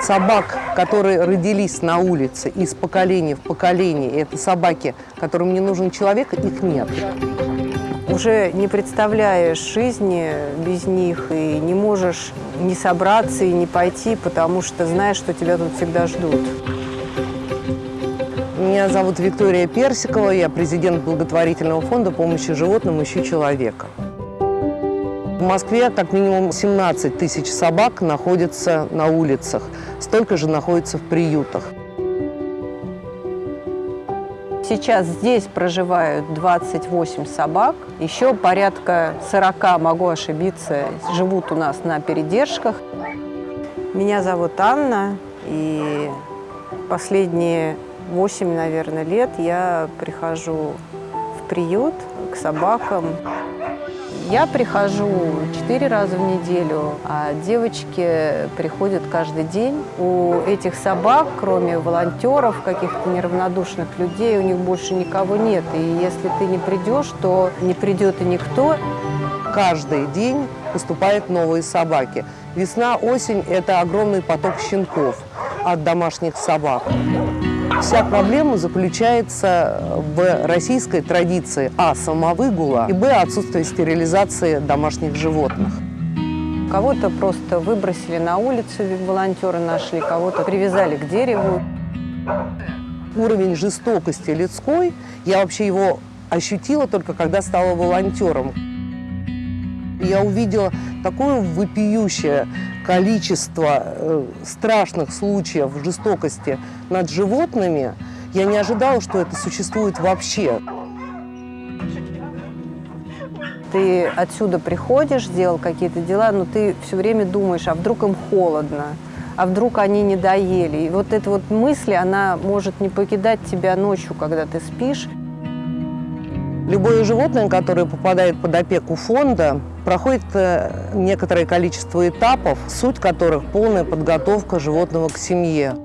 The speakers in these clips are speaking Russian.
Собак, которые родились на улице из поколения в поколение, это собаки, которым не нужен человек, их нет. Уже не представляешь жизни без них и не можешь не собраться и не пойти, потому что знаешь, что тебя тут всегда ждут. Меня зовут Виктория Персикова, я президент благотворительного фонда помощи животным «Ищу человека». В Москве как минимум 17 тысяч собак находятся на улицах, столько же находится в приютах. Сейчас здесь проживают 28 собак, еще порядка 40, могу ошибиться, живут у нас на передержках. Меня зовут Анна, и последние 8, наверное, лет я прихожу в приют к собакам. Я прихожу четыре раза в неделю, а девочки приходят каждый день. У этих собак, кроме волонтеров, каких-то неравнодушных людей, у них больше никого нет. И если ты не придешь, то не придет и никто. Каждый день поступают новые собаки. Весна, осень – это огромный поток щенков от домашних собак. Вся проблема заключается в российской традиции а. самовыгула и б. отсутствие стерилизации домашних животных. Кого-то просто выбросили на улицу, волонтеры нашли, кого-то привязали к дереву. Уровень жестокости людской, я вообще его ощутила только когда стала волонтером. Я увидела такое вопиющее количество э, страшных случаев жестокости над животными, я не ожидала, что это существует вообще. Ты отсюда приходишь, сделал какие-то дела, но ты все время думаешь, а вдруг им холодно, а вдруг они не доели. И вот эта вот мысль, она может не покидать тебя ночью, когда ты спишь. Любое животное, которое попадает под опеку фонда, проходит э, некоторое количество этапов, суть которых – полная подготовка животного к семье.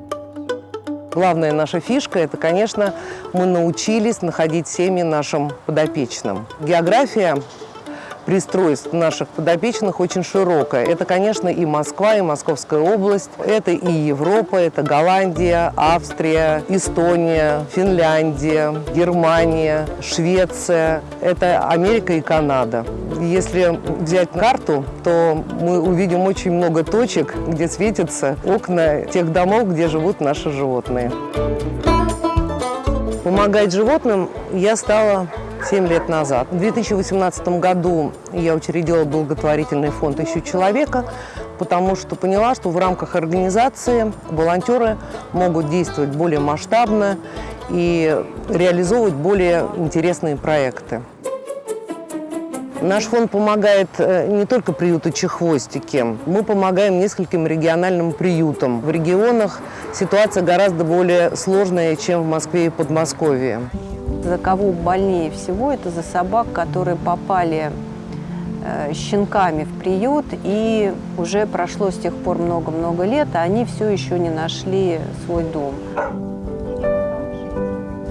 Главная наша фишка – это, конечно, мы научились находить семьи нашим подопечным. География пристройств наших подопечных очень широкая. Это, конечно, и Москва, и Московская область, это и Европа, это Голландия, Австрия, Эстония, Финляндия, Германия, Швеция, это Америка и Канада. Если взять карту, то мы увидим очень много точек, где светятся окна тех домов, где живут наши животные. Помогать животным я стала 7 лет назад. В 2018 году я учредила благотворительный фонд «Ищу человека», потому что поняла, что в рамках организации волонтеры могут действовать более масштабно и реализовывать более интересные проекты. Наш фонд помогает э, не только приюту Чехвостики, мы помогаем нескольким региональным приютам. В регионах ситуация гораздо более сложная, чем в Москве и Подмосковье. За кого больнее всего, это за собак, которые попали э, щенками в приют, и уже прошло с тех пор много-много лет, а они все еще не нашли свой дом.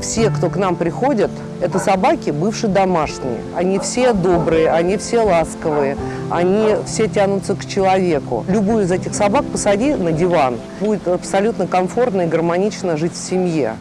Все, кто к нам приходят, это собаки бывшие домашние. Они все добрые, они все ласковые, они все тянутся к человеку. Любую из этих собак посади на диван, будет абсолютно комфортно и гармонично жить в семье.